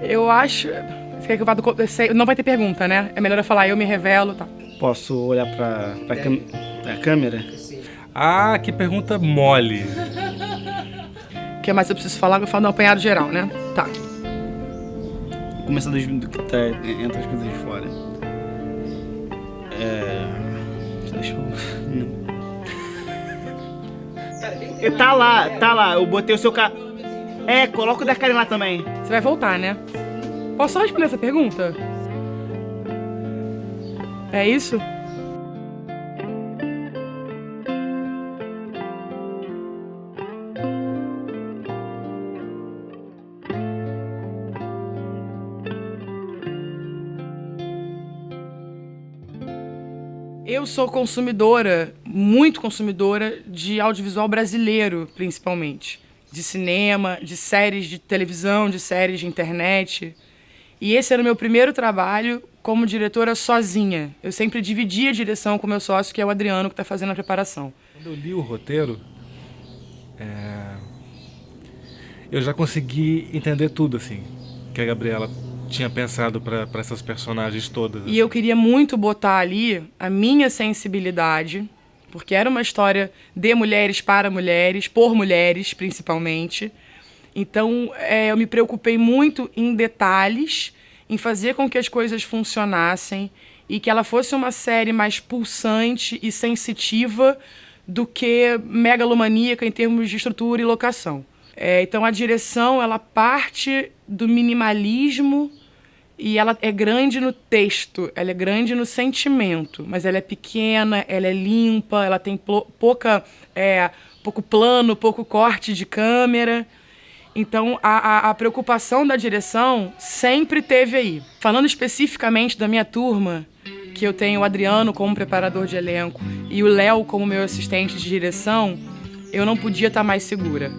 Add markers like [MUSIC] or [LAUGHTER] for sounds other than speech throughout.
Eu acho. Você quer que eu vá do... Não vai ter pergunta, né? É melhor eu falar, eu me revelo, tá? Posso olhar pra, pra, cam... pra câmera? Ah, que pergunta mole. O que mais eu preciso falar? Eu falo no apanhado geral, né? Tá. Começando do que tá entre as coisas de fora. É. Deixa eu. Tá lá, tá lá. Eu botei o seu ca... É, coloca o da Karen lá também. Você vai voltar, né? Posso só responder essa pergunta? É isso? Eu sou consumidora, muito consumidora de audiovisual brasileiro, principalmente. De cinema, de séries de televisão, de séries de internet. E esse era o meu primeiro trabalho como diretora sozinha. Eu sempre dividi a direção com meu sócio, que é o Adriano, que está fazendo a preparação. Quando eu li o roteiro, é... eu já consegui entender tudo, assim, que a Gabriela tinha pensado para essas personagens todas. E eu queria muito botar ali a minha sensibilidade, porque era uma história de mulheres para mulheres, por mulheres principalmente. Então é, eu me preocupei muito em detalhes, em fazer com que as coisas funcionassem e que ela fosse uma série mais pulsante e sensitiva do que megalomaníaca em termos de estrutura e locação. É, então a direção ela parte do minimalismo e ela é grande no texto, ela é grande no sentimento, mas ela é pequena, ela é limpa, ela tem pouca, é, pouco plano, pouco corte de câmera. Então, a, a, a, preocupação da direção sempre teve aí. Falando especificamente da minha turma, que eu tenho o Adriano como preparador de elenco e o Léo como meu assistente de direção, eu não podia estar mais segura.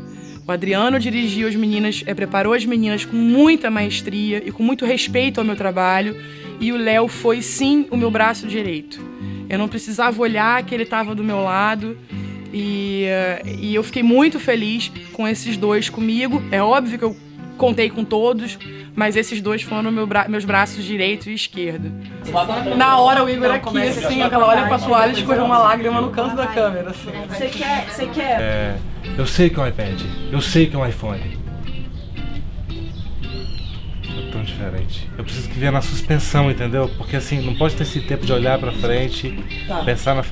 O Adriano dirigiu as meninas, é, preparou as meninas com muita maestria e com muito respeito ao meu trabalho. E o Léo foi sim o meu braço direito. Eu não precisava olhar que ele estava do meu lado. E, uh, e eu fiquei muito feliz com esses dois comigo. É óbvio que eu contei com todos, mas esses dois foram meu bra meus braços direito e esquerdo. Na hora o Igor aqui, assim, aquela olha pra toalha e escorreu uma lágrima no canto da câmera. Assim. Você quer. Você quer. É... Eu sei que é um iPad, eu sei que é um iPhone. É tão diferente. Eu preciso que venha na suspensão, entendeu? Porque assim, não pode ter esse tempo de olhar pra frente, tá. pensar na...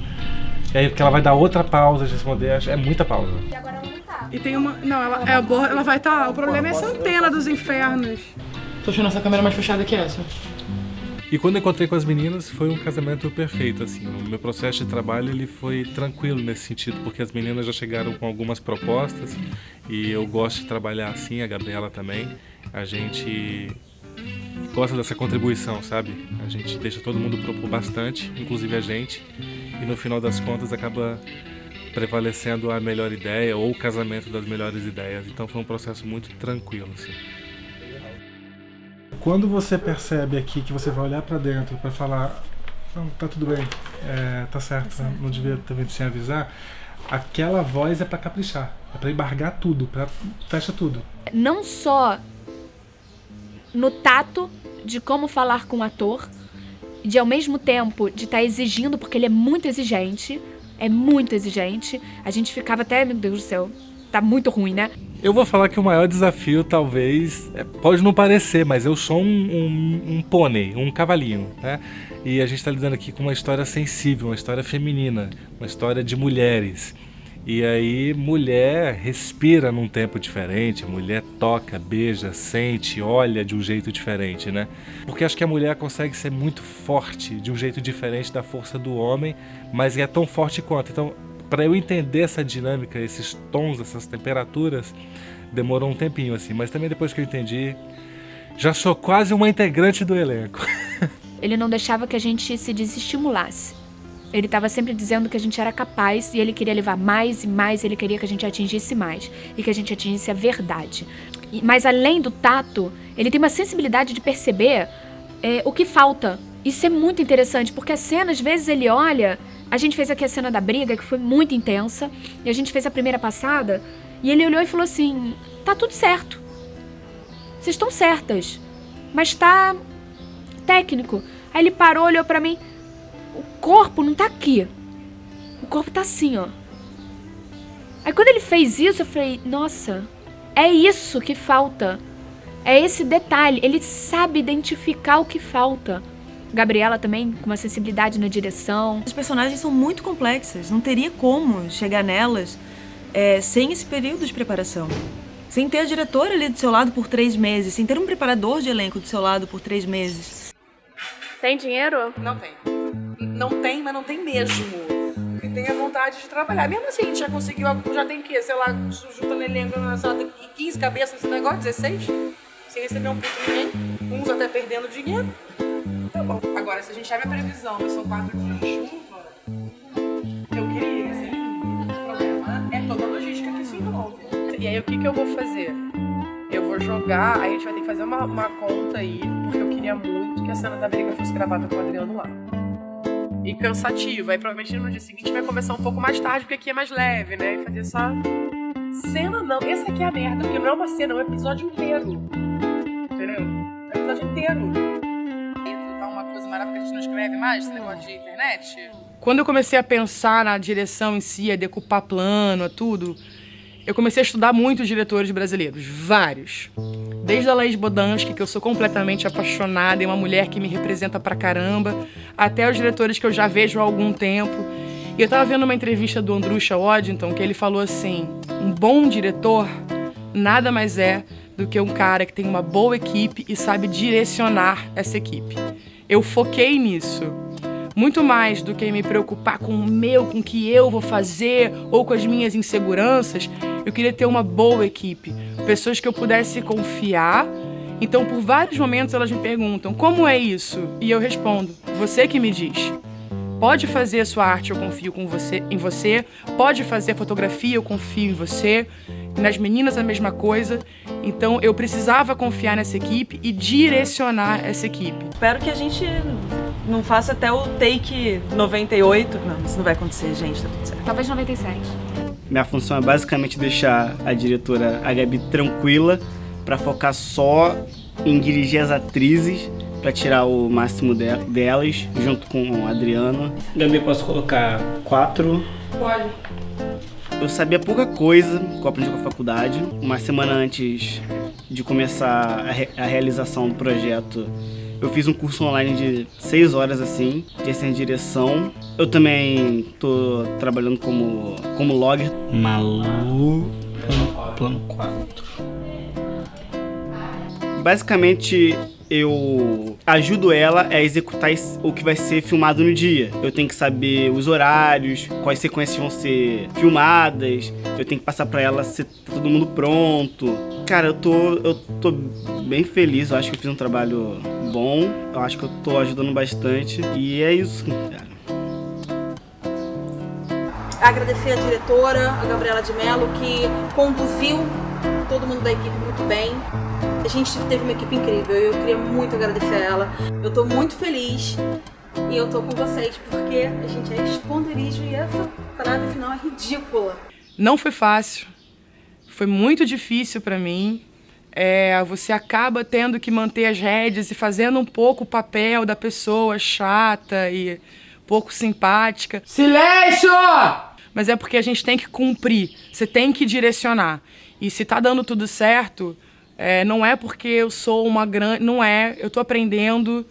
E aí porque ela vai dar outra pausa de responder, é muita pausa. E agora ela não tá. E tem uma... Não, ela, é boa, ela vai estar... Tá... O problema é essa antena dos infernos. Tô achando essa câmera mais fechada que essa. E quando encontrei com as meninas, foi um casamento perfeito, assim. O meu processo de trabalho, ele foi tranquilo nesse sentido, porque as meninas já chegaram com algumas propostas e eu gosto de trabalhar assim, a Gabriela também. A gente gosta dessa contribuição, sabe? A gente deixa todo mundo propor bastante, inclusive a gente, e no final das contas acaba prevalecendo a melhor ideia ou o casamento das melhores ideias. Então foi um processo muito tranquilo, assim. Quando você percebe aqui que você vai olhar para dentro para falar não, tá tudo bem, é, tá certo, tá não devia ter vindo sem avisar, aquela voz é para caprichar, é para embargar tudo, para fecha tudo. Não só no tato de como falar com o ator, de ao mesmo tempo de estar tá exigindo, porque ele é muito exigente, é muito exigente. A gente ficava até, meu Deus do céu, tá muito ruim, né? Eu vou falar que o maior desafio, talvez, é, pode não parecer, mas eu sou um, um, um pônei, um cavalinho, né? E a gente está lidando aqui com uma história sensível, uma história feminina, uma história de mulheres. E aí, mulher respira num tempo diferente, mulher toca, beija, sente, olha de um jeito diferente, né? Porque acho que a mulher consegue ser muito forte, de um jeito diferente da força do homem, mas é tão forte quanto. Então, para eu entender essa dinâmica, esses tons, essas temperaturas, demorou um tempinho assim, mas também depois que eu entendi, já sou quase uma integrante do elenco. [LAUGHS] Ele não deixava que a gente se desestimulasse. Ele estava sempre dizendo que a gente era capaz e ele queria levar mais e mais, ele queria que a gente atingisse mais e que a gente atingisse a verdade. Mas além do tato, ele tem uma sensibilidade de perceber é, o que falta. Isso é muito interessante, porque a cena, às vezes, ele olha a gente fez aqui a cena da briga, que foi muito intensa, e a gente fez a primeira passada, e ele olhou e falou assim: tá tudo certo. Vocês estão certas. mas tá técnico. Aí ele parou, olhou pra mim. O corpo não tá aqui. O corpo tá assim, ó. Aí quando ele fez isso, eu falei, nossa, é isso que falta. É esse detalhe. Ele sabe identificar o que falta. Gabriela também, com uma sensibilidade na direção. As personagens são muito complexas. Não teria como chegar nelas é, sem esse período de preparação. Sem ter a diretora ali do seu lado por três meses. Sem ter um preparador de elenco do seu lado por três meses. Tem dinheiro? Não tem. Não tem, mas não tem mesmo. Tem a vontade de trabalhar. Mesmo assim, a gente já conseguiu, já tem que, sei lá, juntando elenco na sala, tem 15 cabeças nesse negócio, 16? Sem receber um puto ninguém. Uns até perdendo dinheiro. Tá bom. Agora, se a gente abre a previsão, mas são quatro dias de chuva, eu queria, assim, o problema é toda a logística que isso envolve. E aí, o que que eu vou fazer? Eu vou jogar, aí a gente vai ter que fazer uma, uma conta aí, porque eu queria muito que a cena da briga fosse gravada com o Adriano lá. E cansativo. Aí provavelmente no dia seguinte vai começar um pouco mais tarde, porque aqui é mais leve, né? E fazer essa cena não. Essa aqui é a merda, porque não é uma cena, é um episódio inteiro. Entendeu? É um episódio inteiro. Tá uma coisa maravilhosa que a gente não escreve mais, esse negócio de internet. Quando eu comecei a pensar na direção em si, a decupar plano, a tudo, eu comecei a estudar muito os diretores brasileiros, vários. Desde a Laís Bodansky, que eu sou completamente apaixonada, é uma mulher que me representa pra caramba, até os diretores que eu já vejo há algum tempo. E eu tava vendo uma entrevista do Andrusha Waddington, que ele falou assim, um bom diretor nada mais é do que um cara que tem uma boa equipe e sabe direcionar essa equipe. Eu foquei nisso muito mais do que me preocupar com o meu, com o que eu vou fazer ou com as minhas inseguranças, eu queria ter uma boa equipe, pessoas que eu pudesse confiar. Então, por vários momentos elas me perguntam: "Como é isso?" E eu respondo: "Você que me diz." Pode fazer sua arte, eu confio com você, em você. Pode fazer fotografia, eu confio em você. Nas meninas a mesma coisa. Então eu precisava confiar nessa equipe e direcionar essa equipe. Espero que a gente não faça até o take 98. Não, isso não vai acontecer, gente, tá tudo certo. Talvez 97. Minha função é basicamente deixar a diretora, a Gabi, tranquila pra focar só em dirigir as atrizes pra tirar o máximo de- delas, junto com a Adriana. Gabi, posso colocar quatro? Pode. Eu sabia pouca coisa que eu aprendi com a faculdade. Uma semana antes de começar a, re- a realização do projeto, eu fiz um curso online de seis horas assim, de de direção. Eu também tô trabalhando como, como logger. Malu, plano 4. Basicamente, eu ajudo ela a executar o que vai ser filmado no dia. Eu tenho que saber os horários, quais sequências vão ser filmadas, eu tenho que passar pra ela se tá todo mundo pronto. Cara, eu tô, eu tô bem feliz, eu acho que eu fiz um trabalho bom, eu acho que eu tô ajudando bastante e é isso, cara. agradecer a diretora, a Gabriela de Mello, que conduziu todo mundo da equipe muito bem. A gente teve uma equipe incrível e eu queria muito agradecer a ela. Eu tô muito feliz e eu tô com vocês porque a gente é esconderijo e essa parada final é ridícula. Não foi fácil. Foi muito difícil pra mim. É, você acaba tendo que manter as rédeas e fazendo um pouco o papel da pessoa chata e pouco simpática. Silêncio! Mas é porque a gente tem que cumprir, você tem que direcionar. E se tá dando tudo certo, é, não é porque eu sou uma grande. Não é, eu tô aprendendo.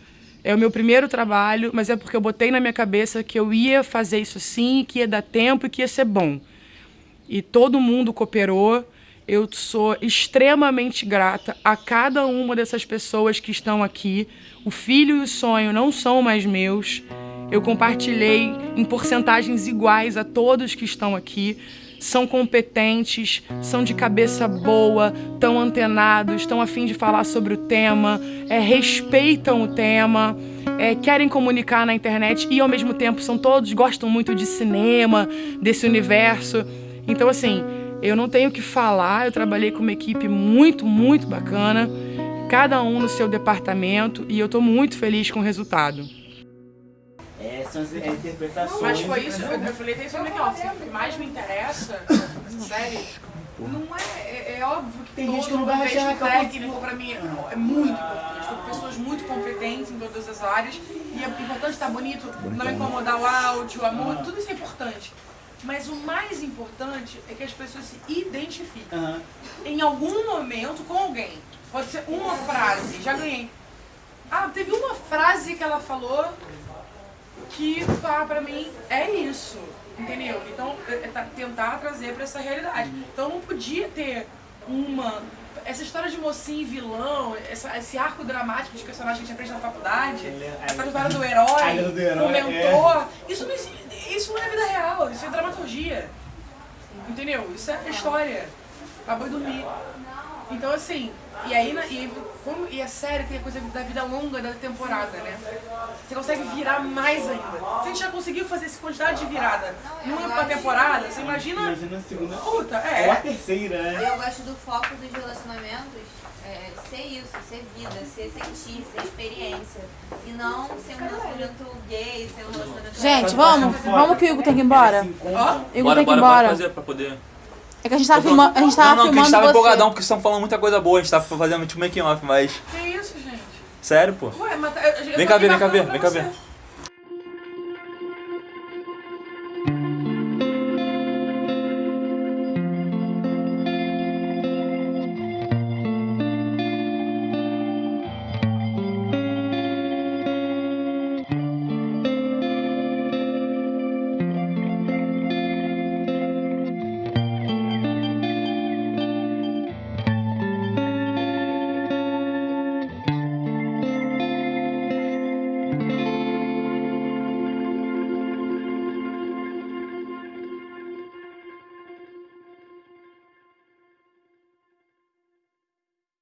É o meu primeiro trabalho, mas é porque eu botei na minha cabeça que eu ia fazer isso sim, que ia dar tempo e que ia ser bom e todo mundo cooperou. Eu sou extremamente grata a cada uma dessas pessoas que estão aqui. O filho e o sonho não são mais meus. Eu compartilhei em porcentagens iguais a todos que estão aqui. São competentes, são de cabeça boa, estão antenados, estão a fim de falar sobre o tema, é, respeitam o tema, é, querem comunicar na internet e ao mesmo tempo são todos gostam muito de cinema, desse universo. Então, assim, eu não tenho que falar, eu trabalhei com uma equipe muito, muito bacana, cada um no seu departamento, e eu estou muito feliz com o resultado. Essas é interpretações. Mas foi isso, eu, eu falei desde o aqui, ó, o que mais me interessa, sério, não é, é, é óbvio que Tem todo gente que não vai achar que eu técnico pra mim é, é muito importante, porque essas áreas. E é importante estar bonito, não incomodar o áudio, o amor, tudo isso é importante. Mas o mais importante é que as pessoas se identifiquem Aham. em algum momento com alguém. Pode ser uma frase, já ganhei. Ah, teve uma frase que ela falou que ah, pra mim é isso, entendeu? Então, é, é tá- tentar trazer pra essa realidade. Então não podia ter uma. Essa história de mocinho e vilão, essa- esse arco dramático dos personagens que a gente aprende na faculdade, essa história do herói, do herói, mentor, isso, não, isso não é vida real, isso é dramaturgia. Entendeu? Isso é história. Acabou de dormir. Então, assim, e aí, e, aí, como, e a série tem a coisa da vida longa da temporada, né? Você consegue virar mais ainda. Se a gente já conseguiu fazer essa quantidade de virada numa temporada, você imagina. Imagina a segunda. Puta, Ou a é. terceira, né? Eu gosto do foco dos relacionamentos é, ser isso, ser vida, ser sentir, ser experiência. E não ser um relacionamento gay, ser um relacionamento. Gente, vamos, vamos que o Hugo tem que ir embora. Ó, Hugo Bora, tem que ir bora, bora embora. fazer pra poder. É que a gente tava filmando, a gente tava não, não, que a gente filmando tava você. empolgadão porque estão falando muita coisa boa, a gente tava fazendo tipo making off, mas. que isso, gente? Sério, pô. Ué, mas tá- eu- eu Vem cá ver, vem cá ver, vem cá ver.